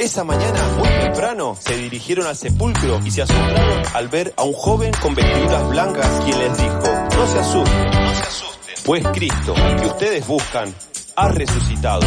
esa mañana, muy temprano, se dirigieron al sepulcro y se asombraron al ver a un joven con vestiduras blancas quien les dijo, no se asusten, no se asusten, pues Cristo, al que ustedes buscan, ha resucitado.